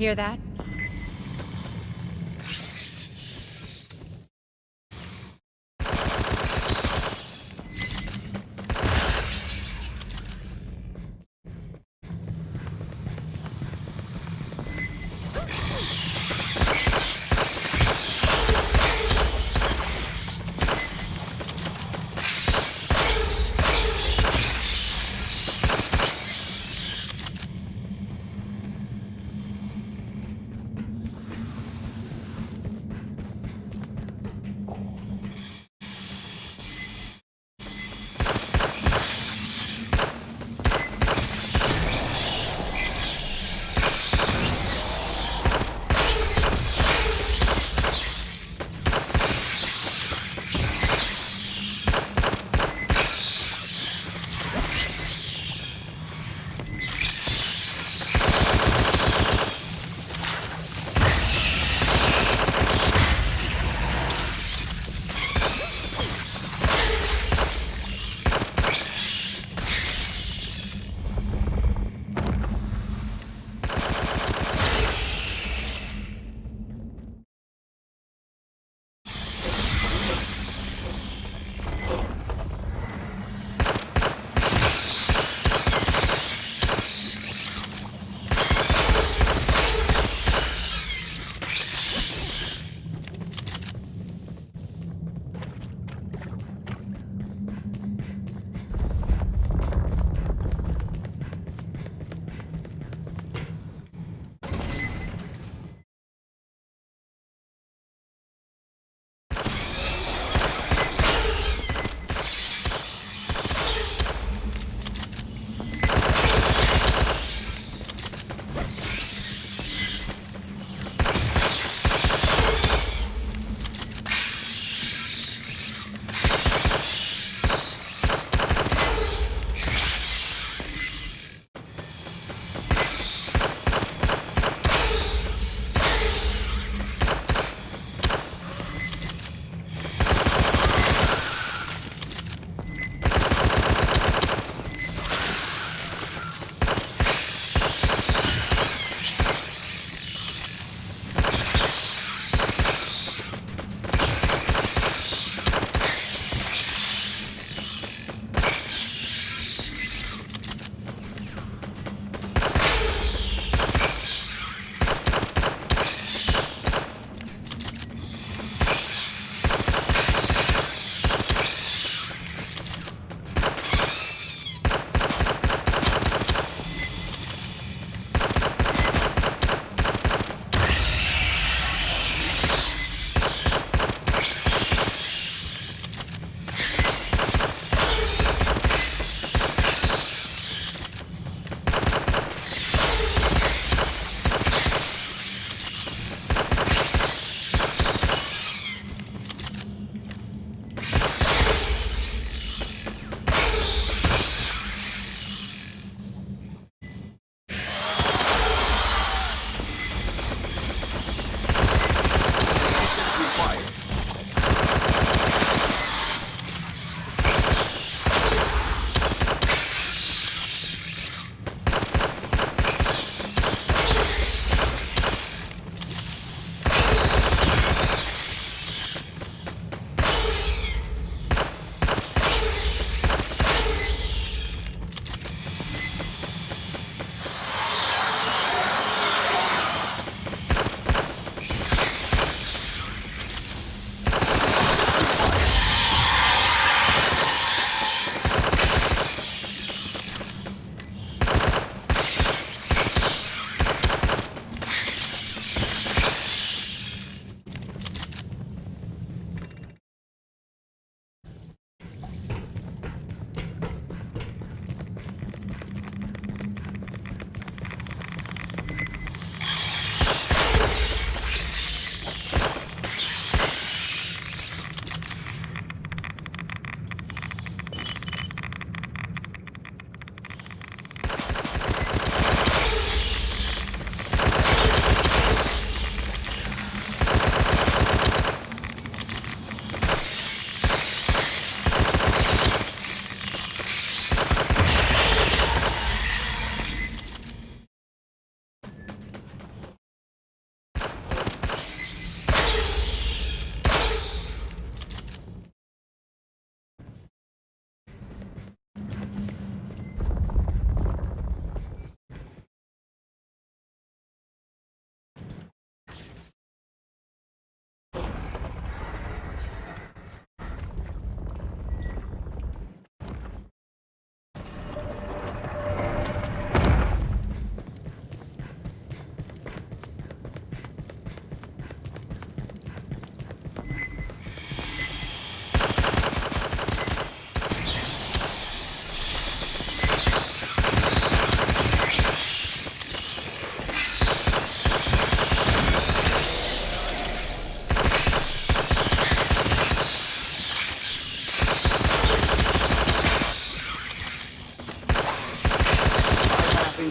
Hear that?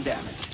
damage.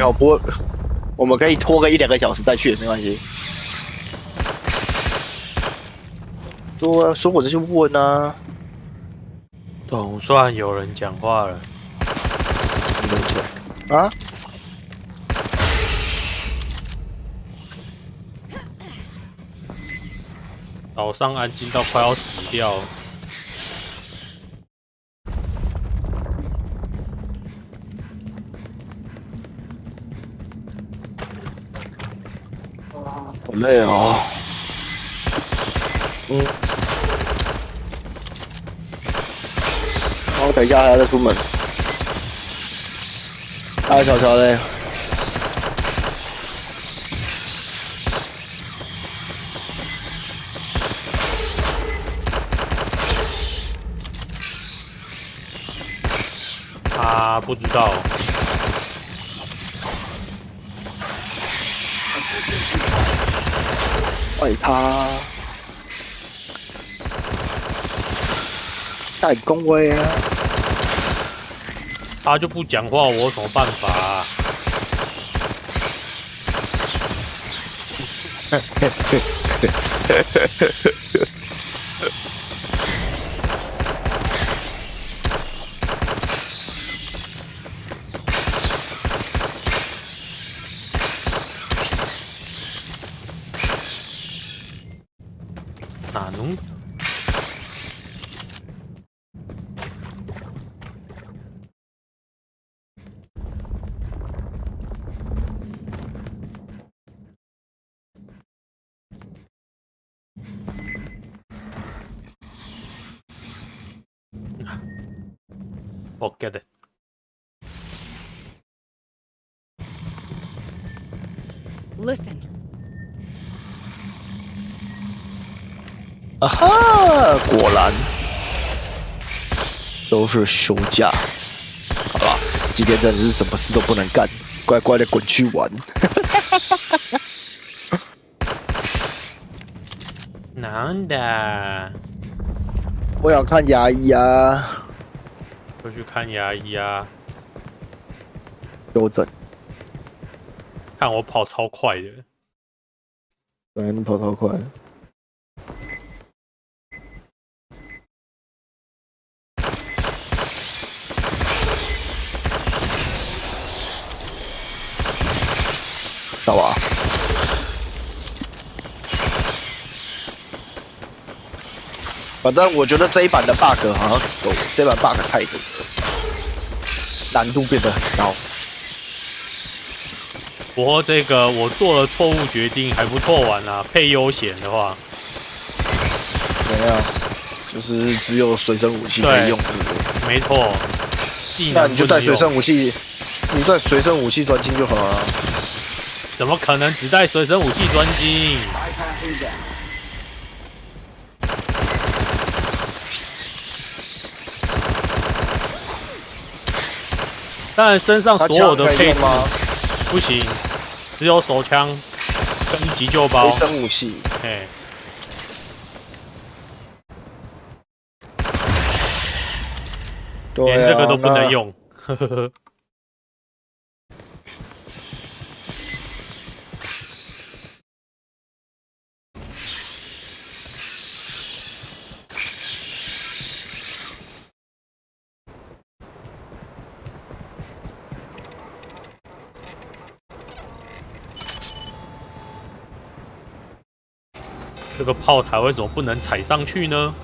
有不会，我们可以拖个一两个小时再去，没关系。说啊说我这就问啊，总算有人讲话了。啊，岛上安静到快要死掉好累哦。嗯。然后等一下还要再出门。大，小乔嘞。他不知道，怪他。太恭维啊！他就不讲话，我有什么办法、啊？it。Listen. 啊哈，果然都是休假。好吧，今天真的是什么事都不能干，乖乖的滚去玩。难的，我想看牙医啊，就去看牙医啊！纠正。看我跑超快的，对，你跑超快。好吧。反正我觉得这一版的 bug 好像很多，这版 bug 太多了，难度变得很高。不过这个我做了错误决定，还不错玩啊。配悠闲的话，没有，就是只有随身武器可以用？没错。那你就带随身武器，你带随身武器专精就好了。怎么可能只带随身武器专精？当然，身上所有的配置用吗？不行，只有手枪跟急救包随。身武器，哎，对啊，连这个都不能。用。呵呵呵。这个炮台为什么不能踩上去呢？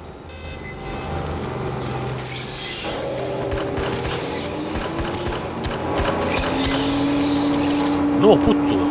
那么不准。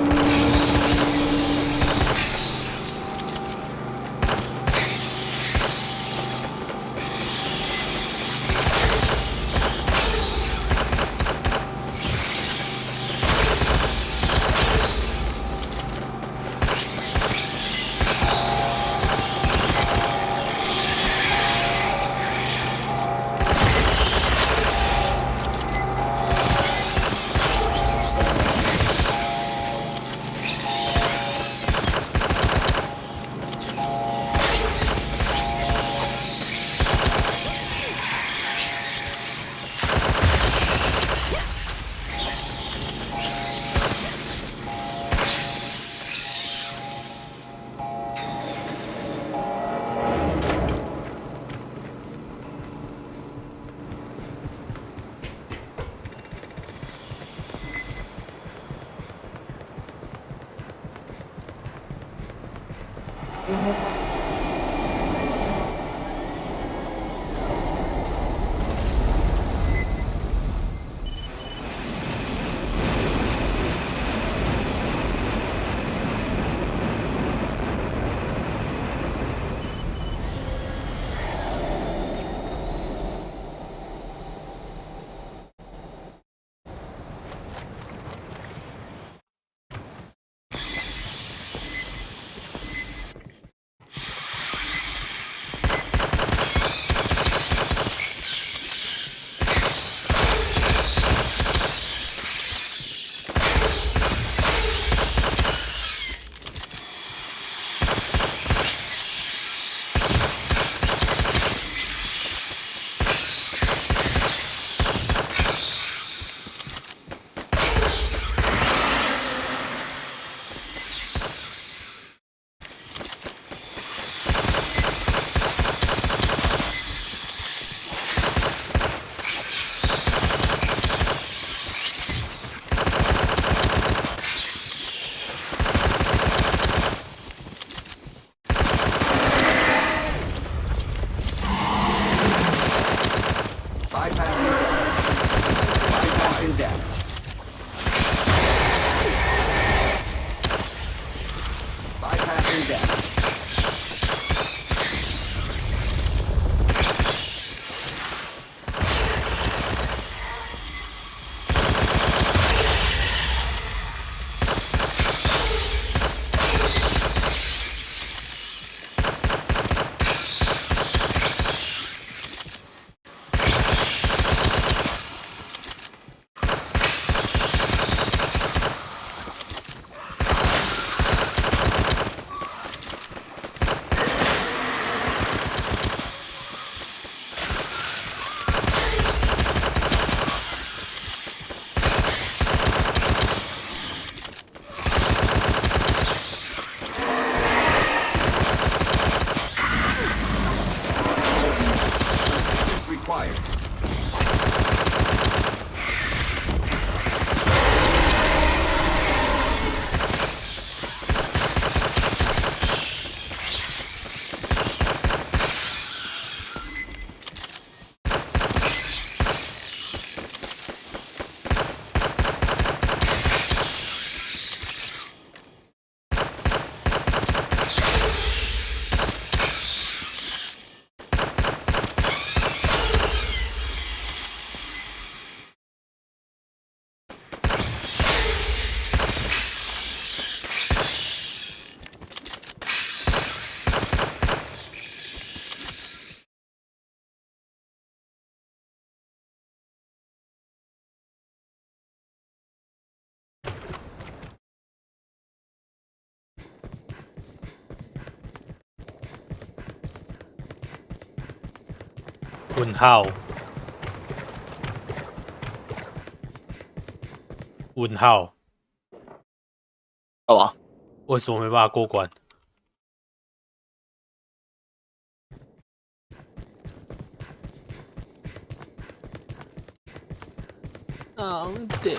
问号”问号，干嘛？为什么没办法过关？昂得，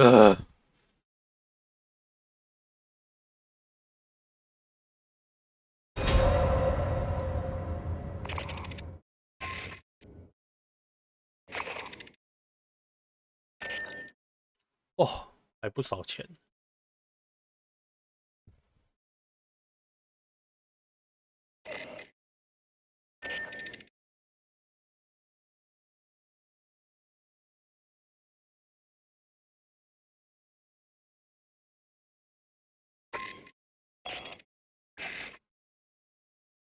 呃，哦，还不少钱。